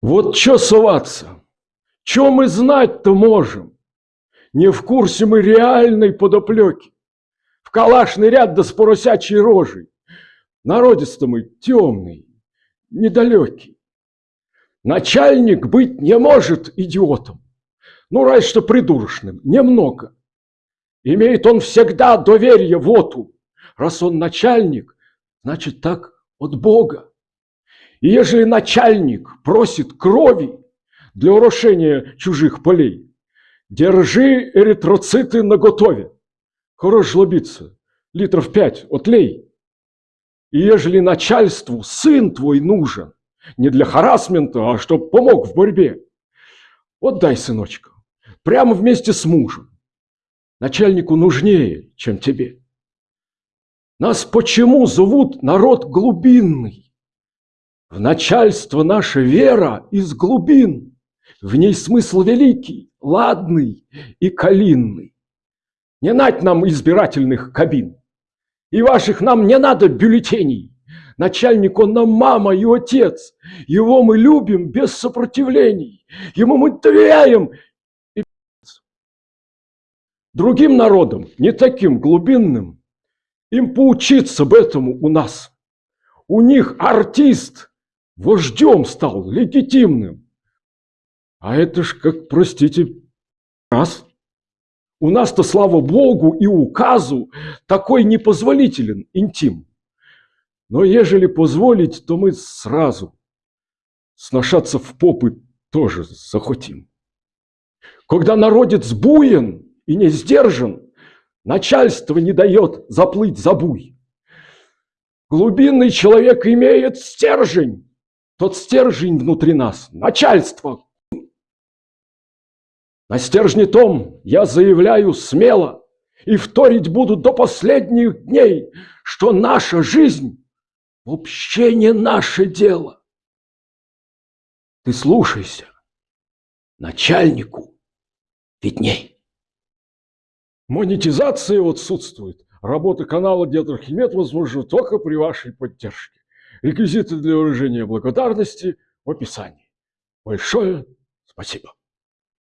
Вот чё соваться? Чё мы знать-то можем? Не в курсе мы реальной подоплеки. В калашный ряд да с поросячей рожей. Народец-то мы темный, недалекий. Начальник быть не может идиотом. Ну, разве что придурочным, немного. Имеет он всегда доверие воту. Раз он начальник, значит так от Бога. И ежели начальник просит крови для урошения чужих полей, держи эритроциты наготове. Хорош жлобиться, литров пять отлей. И ежели начальству сын твой нужен, не для харасмента, а чтоб помог в борьбе, отдай сыночка, прямо вместе с мужем. Начальнику нужнее, чем тебе. Нас почему зовут народ глубинный? В начальство наша вера из глубин, В ней смысл великий, ладный и калинный. Не нать нам избирательных кабин, И ваших нам не надо бюллетеней. Начальник он нам мама и отец, Его мы любим без сопротивлений, Ему мы доверяем и Другим народам, не таким глубинным, Им поучиться об этому у нас. У них артист вождем стал, легитимным. А это ж, как, простите, раз. У нас-то, слава богу, и указу такой непозволителен интим. Но ежели позволить, то мы сразу сношаться в попы тоже захотим. Когда народец буен и не сдержан, начальство не дает заплыть за буй. Глубинный человек имеет стержень, тот стержень внутри нас, начальство. На стержне том я заявляю смело и вторить буду до последних дней, что наша жизнь вообще не наше дело. Ты слушайся, начальнику видней. Монетизация отсутствует. Работа канала Дед Архимед возможна только при вашей поддержке. Реквизиты для выражения благодарности в описании. Большое спасибо.